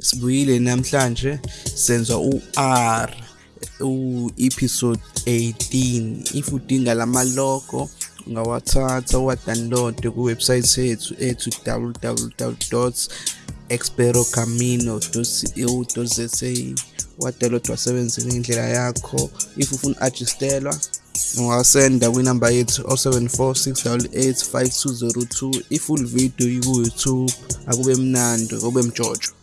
sibuyile namhlanje senza u-R u-episode 18 if udinga lama logo ungawathatha uwadownload kuwebsite yethu ethu www.experocamino.co.za wadownload wasebenze ngendlela yakho if ufuna adjustelwa ungawasenda kwinamba yethu 0746885202 if ulividiyo ku-youtube akube mnandi kube mjojo